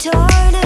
torn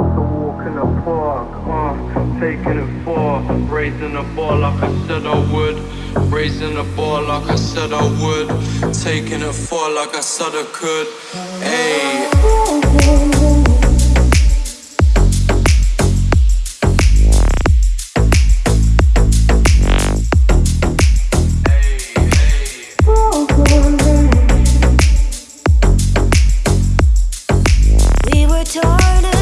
after walking the park, uh, taking it far, raising the bar like I said I would, raising the bar like I said I would, taking it far like I said I could. Hey. torn